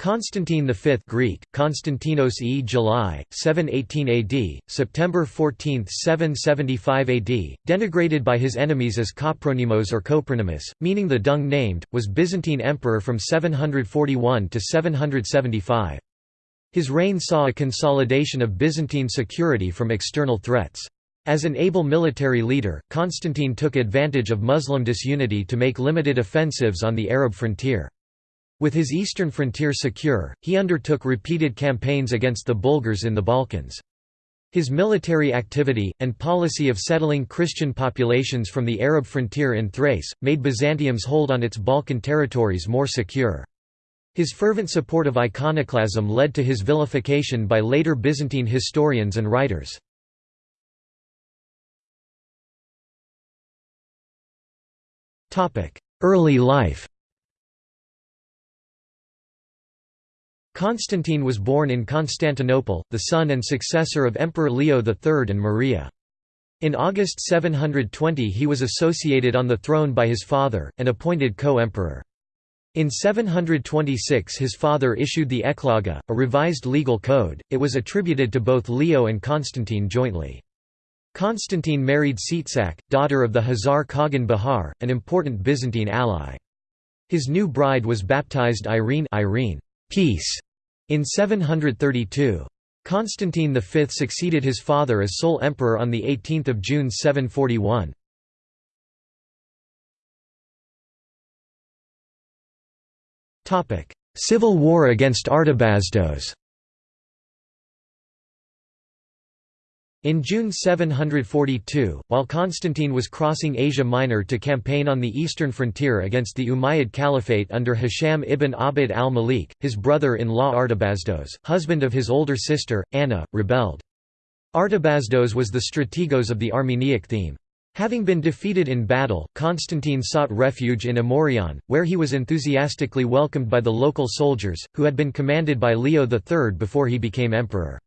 Constantine V Greek, Konstantinos e July, 718 AD, September 14, 775 AD, denigrated by his enemies as Kopronymos or Copronymus, meaning the dung-named, was Byzantine emperor from 741 to 775. His reign saw a consolidation of Byzantine security from external threats. As an able military leader, Constantine took advantage of Muslim disunity to make limited offensives on the Arab frontier. With his eastern frontier secure, he undertook repeated campaigns against the Bulgars in the Balkans. His military activity, and policy of settling Christian populations from the Arab frontier in Thrace, made Byzantium's hold on its Balkan territories more secure. His fervent support of iconoclasm led to his vilification by later Byzantine historians and writers. Early life Constantine was born in Constantinople, the son and successor of Emperor Leo III and Maria. In August 720 he was associated on the throne by his father, and appointed co-emperor. In 726 his father issued the Ecloga, a revised legal code, it was attributed to both Leo and Constantine jointly. Constantine married Tzitzak, daughter of the Khazar Khagan Bihar, an important Byzantine ally. His new bride was baptized Irene, Irene peace, in 732. Constantine V succeeded his father as sole emperor on 18 June 741. Civil war against Artabasdos In June 742, while Constantine was crossing Asia Minor to campaign on the eastern frontier against the Umayyad Caliphate under Hisham ibn Abd al-Malik, his brother-in-law Artabasdos, husband of his older sister, Anna, rebelled. Artabasdos was the strategos of the Armeniac theme. Having been defeated in battle, Constantine sought refuge in Amorion, where he was enthusiastically welcomed by the local soldiers, who had been commanded by Leo III before he became emperor.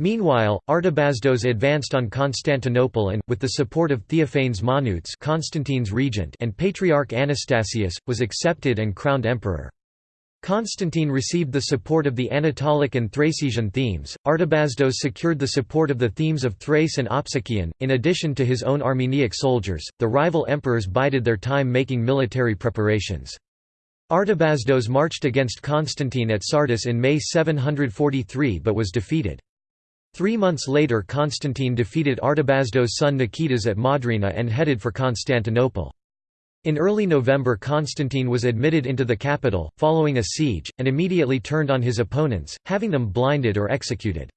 Meanwhile, Artabasdos advanced on Constantinople and, with the support of Theophanes Monotes Constantine's regent and Patriarch Anastasius, was accepted and crowned emperor. Constantine received the support of the Anatolic and Thracian themes. Artabasdos secured the support of the themes of Thrace and Opsikion. In addition to his own Armeniac soldiers, the rival emperors bided their time making military preparations. Artabasdos marched against Constantine at Sardis in May 743 but was defeated. Three months later Constantine defeated Artabazdo's son Nikitas at Modrine and headed for Constantinople. In early November Constantine was admitted into the capital, following a siege, and immediately turned on his opponents, having them blinded or executed.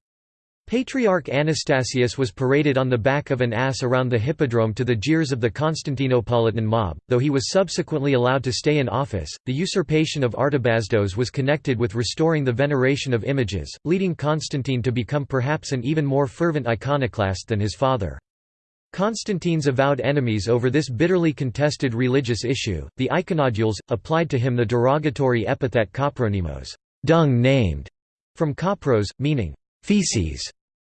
Patriarch Anastasius was paraded on the back of an ass around the hippodrome to the jeers of the Constantinopolitan mob, though he was subsequently allowed to stay in office. The usurpation of Artabasdos was connected with restoring the veneration of images, leading Constantine to become perhaps an even more fervent iconoclast than his father. Constantine's avowed enemies over this bitterly contested religious issue, the iconodules, applied to him the derogatory epithet kopronymos, dung named, from kopros, meaning feces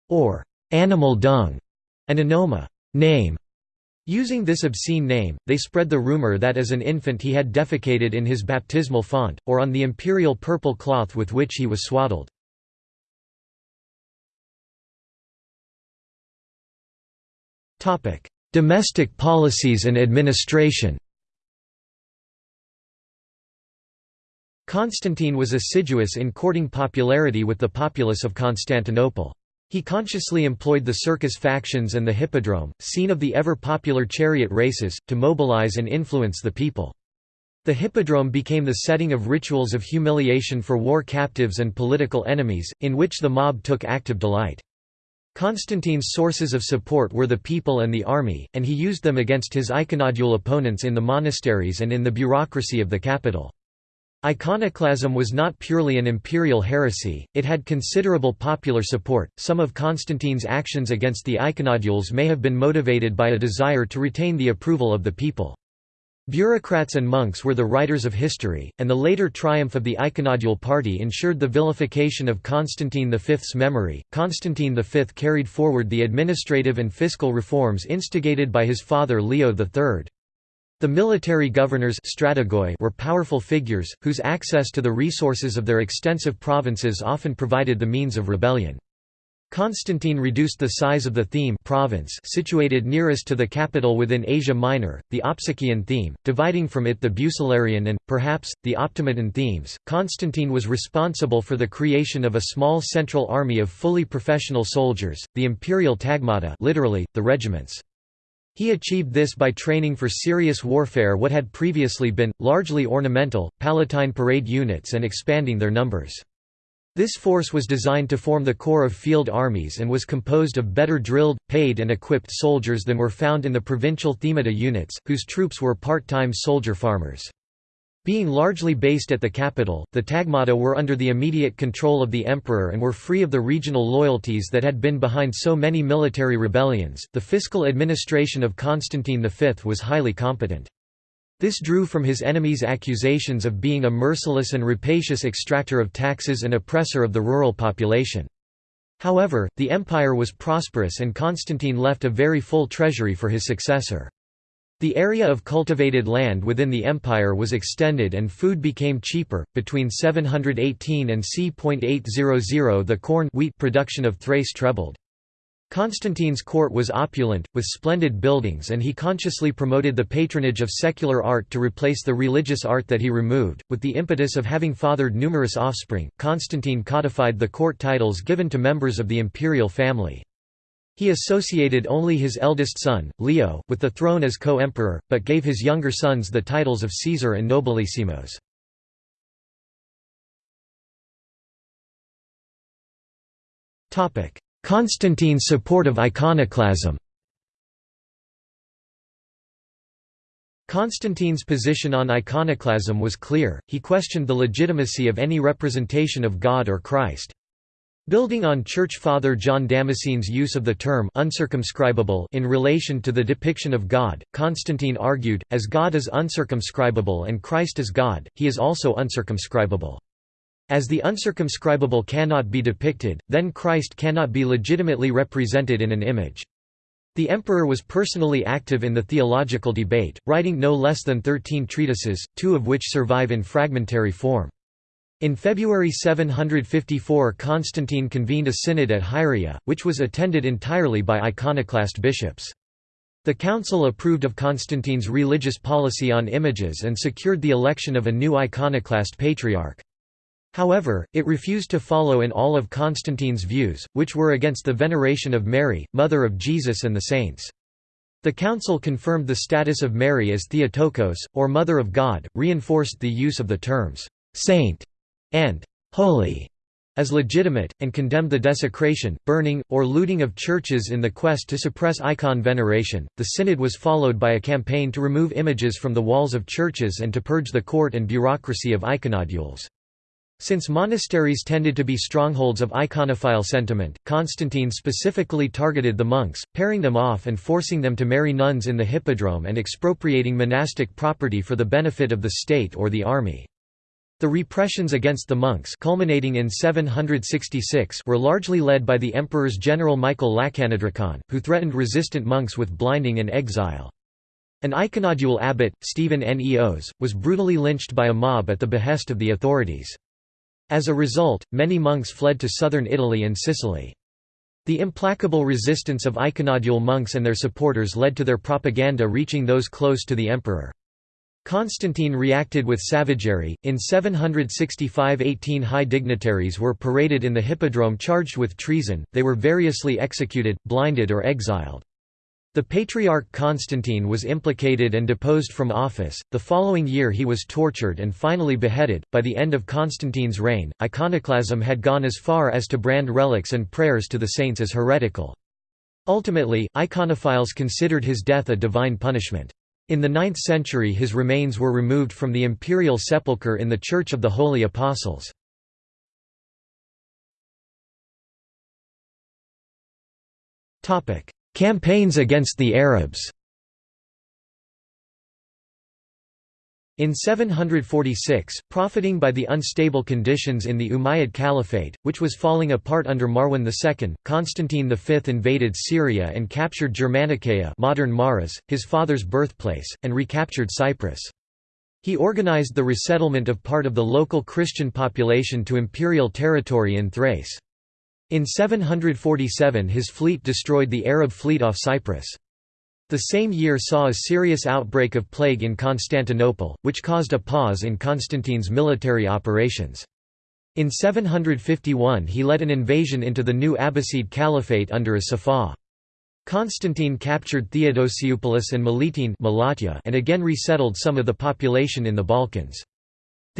or animal dung, and anoma name. Using this obscene name, they spread the rumor that as an infant he had defecated in his baptismal font, or on the imperial purple cloth with which he was swaddled. Domestic policies and administration Constantine was assiduous in courting popularity with the populace of Constantinople. He consciously employed the circus factions and the hippodrome, scene of the ever-popular chariot races, to mobilize and influence the people. The hippodrome became the setting of rituals of humiliation for war captives and political enemies, in which the mob took active delight. Constantine's sources of support were the people and the army, and he used them against his iconodule opponents in the monasteries and in the bureaucracy of the capital. Iconoclasm was not purely an imperial heresy, it had considerable popular support. Some of Constantine's actions against the iconodules may have been motivated by a desire to retain the approval of the people. Bureaucrats and monks were the writers of history, and the later triumph of the iconodule party ensured the vilification of Constantine V's memory. Constantine V carried forward the administrative and fiscal reforms instigated by his father Leo III. The military governors strategoi were powerful figures, whose access to the resources of their extensive provinces often provided the means of rebellion. Constantine reduced the size of the theme province situated nearest to the capital within Asia Minor, the Opsician theme, dividing from it the Bucellarian and, perhaps, the Optimaton themes. Constantine was responsible for the creation of a small central army of fully professional soldiers, the imperial tagmata literally, the regiments. He achieved this by training for serious warfare what had previously been, largely ornamental, palatine parade units and expanding their numbers. This force was designed to form the core of field armies and was composed of better drilled, paid and equipped soldiers than were found in the provincial themata units, whose troops were part-time soldier farmers. Being largely based at the capital, the Tagmata were under the immediate control of the emperor and were free of the regional loyalties that had been behind so many military rebellions. The fiscal administration of Constantine V was highly competent. This drew from his enemies accusations of being a merciless and rapacious extractor of taxes and oppressor of the rural population. However, the empire was prosperous and Constantine left a very full treasury for his successor. The area of cultivated land within the empire was extended and food became cheaper. Between 718 and c.800 the corn wheat production of Thrace trebled. Constantine's court was opulent, with splendid buildings and he consciously promoted the patronage of secular art to replace the religious art that he removed. With the impetus of having fathered numerous offspring, Constantine codified the court titles given to members of the imperial family. He associated only his eldest son, Leo, with the throne as co-emperor, but gave his younger sons the titles of Caesar and Nobilissimos. Constantine's support of iconoclasm Constantine's position on iconoclasm was clear, he questioned the legitimacy of any representation of God or Christ. Building on Church Father John Damascene's use of the term uncircumscribable in relation to the depiction of God, Constantine argued, as God is uncircumscribable and Christ is God, he is also uncircumscribable. As the uncircumscribable cannot be depicted, then Christ cannot be legitimately represented in an image. The emperor was personally active in the theological debate, writing no less than thirteen treatises, two of which survive in fragmentary form. In February 754 Constantine convened a synod at Hieria, which was attended entirely by iconoclast bishops. The council approved of Constantine's religious policy on images and secured the election of a new iconoclast patriarch. However, it refused to follow in all of Constantine's views, which were against the veneration of Mary, mother of Jesus and the saints. The council confirmed the status of Mary as Theotokos, or Mother of God, reinforced the use of the terms, "'saint' and holy as legitimate, and condemned the desecration, burning, or looting of churches in the quest to suppress icon veneration. The synod was followed by a campaign to remove images from the walls of churches and to purge the court and bureaucracy of iconodules. Since monasteries tended to be strongholds of iconophile sentiment, Constantine specifically targeted the monks, pairing them off and forcing them to marry nuns in the hippodrome and expropriating monastic property for the benefit of the state or the army. The repressions against the monks culminating in 766 were largely led by the emperor's general Michael Lachanodrakon, who threatened resistant monks with blinding and exile. An iconodule abbot, Stephen Neos, was brutally lynched by a mob at the behest of the authorities. As a result, many monks fled to southern Italy and Sicily. The implacable resistance of iconodule monks and their supporters led to their propaganda reaching those close to the emperor. Constantine reacted with savagery. In 765, 18 high dignitaries were paraded in the hippodrome charged with treason, they were variously executed, blinded, or exiled. The Patriarch Constantine was implicated and deposed from office. The following year he was tortured and finally beheaded. By the end of Constantine's reign, iconoclasm had gone as far as to brand relics and prayers to the saints as heretical. Ultimately, iconophiles considered his death a divine punishment. In the 9th century his remains were removed from the imperial sepulchre in the Church of the Holy Apostles. Campaigns against the Arabs In 746, profiting by the unstable conditions in the Umayyad Caliphate, which was falling apart under Marwan II, Constantine V invaded Syria and captured Germanicaea modern Maras, his father's birthplace, and recaptured Cyprus. He organized the resettlement of part of the local Christian population to imperial territory in Thrace. In 747 his fleet destroyed the Arab fleet off Cyprus. The same year saw a serious outbreak of plague in Constantinople, which caused a pause in Constantine's military operations. In 751 he led an invasion into the new Abbasid Caliphate under a as Constantine captured Theodosiopolis and Melitene and again resettled some of the population in the Balkans.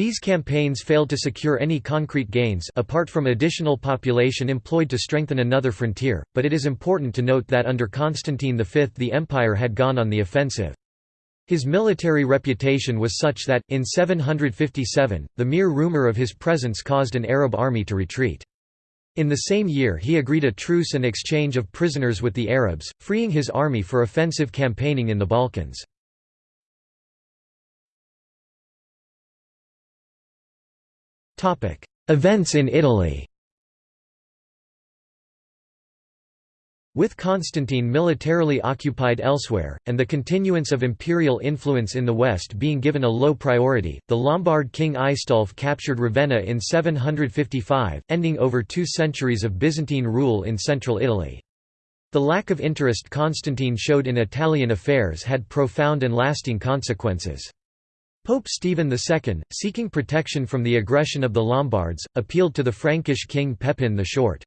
These campaigns failed to secure any concrete gains apart from additional population employed to strengthen another frontier, but it is important to note that under Constantine V the empire had gone on the offensive. His military reputation was such that, in 757, the mere rumor of his presence caused an Arab army to retreat. In the same year he agreed a truce and exchange of prisoners with the Arabs, freeing his army for offensive campaigning in the Balkans. Events in Italy With Constantine militarily occupied elsewhere, and the continuance of imperial influence in the west being given a low priority, the Lombard king Aistulf captured Ravenna in 755, ending over two centuries of Byzantine rule in central Italy. The lack of interest Constantine showed in Italian affairs had profound and lasting consequences. Pope Stephen II, seeking protection from the aggression of the Lombards, appealed to the Frankish king Pepin the Short.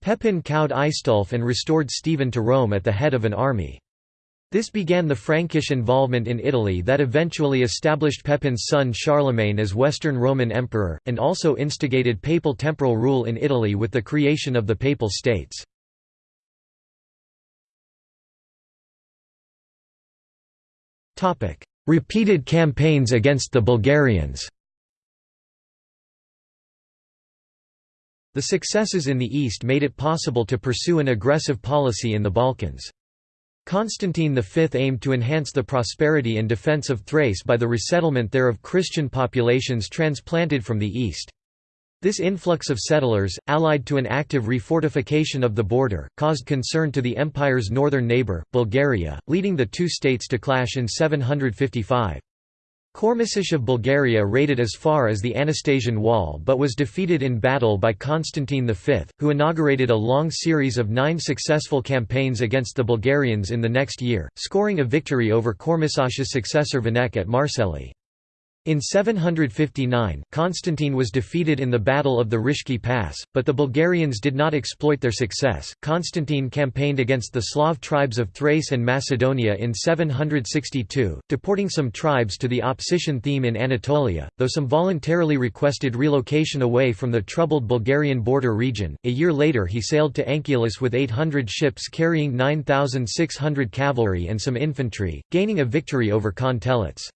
Pepin cowed Aistulf and restored Stephen to Rome at the head of an army. This began the Frankish involvement in Italy that eventually established Pepin's son Charlemagne as Western Roman Emperor, and also instigated papal temporal rule in Italy with the creation of the Papal States. Repeated campaigns against the Bulgarians The successes in the east made it possible to pursue an aggressive policy in the Balkans. Constantine V aimed to enhance the prosperity and defense of Thrace by the resettlement there of Christian populations transplanted from the east. This influx of settlers, allied to an active refortification of the border, caused concern to the empire's northern neighbour, Bulgaria, leading the two states to clash in 755. Kormisosh of Bulgaria raided as far as the Anastasian Wall but was defeated in battle by Constantine V, who inaugurated a long series of nine successful campaigns against the Bulgarians in the next year, scoring a victory over Kormisosh's successor Vinekh at Marcellae. In 759, Constantine was defeated in the Battle of the Rishki Pass, but the Bulgarians did not exploit their success. Constantine campaigned against the Slav tribes of Thrace and Macedonia in 762, deporting some tribes to the Opsician theme in Anatolia, though some voluntarily requested relocation away from the troubled Bulgarian border region. A year later, he sailed to Anchialus with 800 ships carrying 9,600 cavalry and some infantry, gaining a victory over Khan Telets.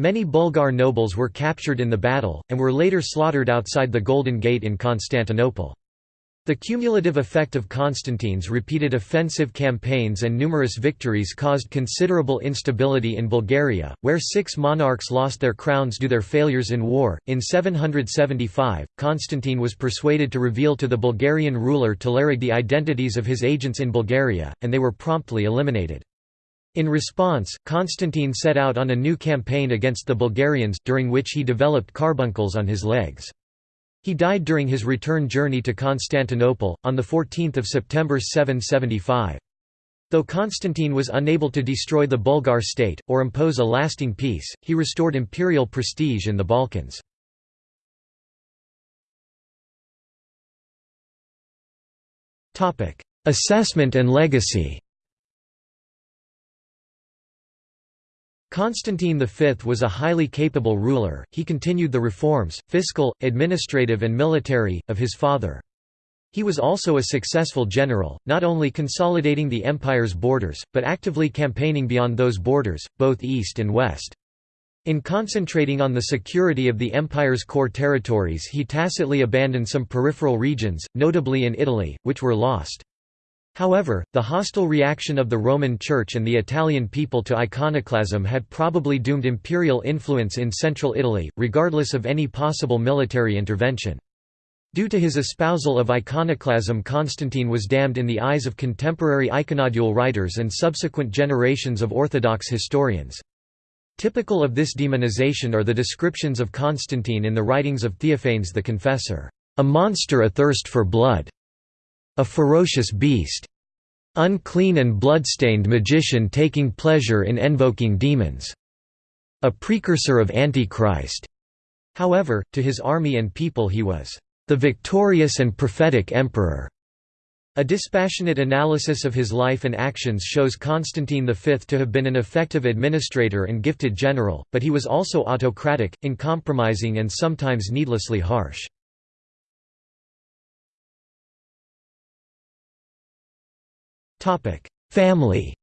Many Bulgar nobles were captured in the battle, and were later slaughtered outside the Golden Gate in Constantinople. The cumulative effect of Constantine's repeated offensive campaigns and numerous victories caused considerable instability in Bulgaria, where six monarchs lost their crowns due to their failures in war. In 775, Constantine was persuaded to reveal to the Bulgarian ruler Telerig the identities of his agents in Bulgaria, and they were promptly eliminated. In response, Constantine set out on a new campaign against the Bulgarians, during which he developed carbuncles on his legs. He died during his return journey to Constantinople, on 14 September 775. Though Constantine was unable to destroy the Bulgar state, or impose a lasting peace, he restored imperial prestige in the Balkans. Assessment and legacy Constantine V was a highly capable ruler, he continued the reforms, fiscal, administrative and military, of his father. He was also a successful general, not only consolidating the empire's borders, but actively campaigning beyond those borders, both east and west. In concentrating on the security of the empire's core territories he tacitly abandoned some peripheral regions, notably in Italy, which were lost. However, the hostile reaction of the Roman Church and the Italian people to iconoclasm had probably doomed imperial influence in central Italy, regardless of any possible military intervention. Due to his espousal of iconoclasm Constantine was damned in the eyes of contemporary iconodule writers and subsequent generations of Orthodox historians. Typical of this demonization are the descriptions of Constantine in the writings of Theophanes the Confessor, "...a monster athirst for blood." A ferocious beast. Unclean and bloodstained magician taking pleasure in invoking demons. A precursor of Antichrist. However, to his army and people he was the victorious and prophetic emperor. A dispassionate analysis of his life and actions shows Constantine V to have been an effective administrator and gifted general, but he was also autocratic, uncompromising and sometimes needlessly harsh. Family.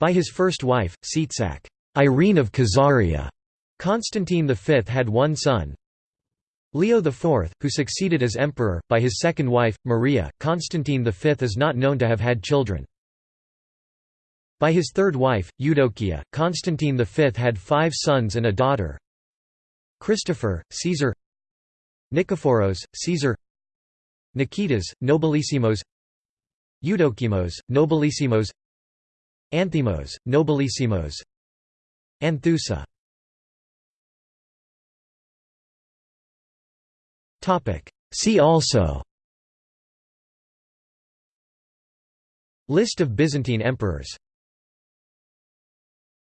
By his first wife, Tzitzak Irene of Khazaria, Constantine V had one son, Leo IV, who succeeded as emperor, by his second wife, Maria. Constantine V is not known to have had children. By his third wife, Eudokia, Constantine V had five sons and a daughter. Christopher, Caesar. Nikephoros, Caesar Nikitas, Nobilissimos. Eudokimos, Nobilissimos. Anthimos, Nobilissimos. Anthusa. See also. List of Byzantine emperors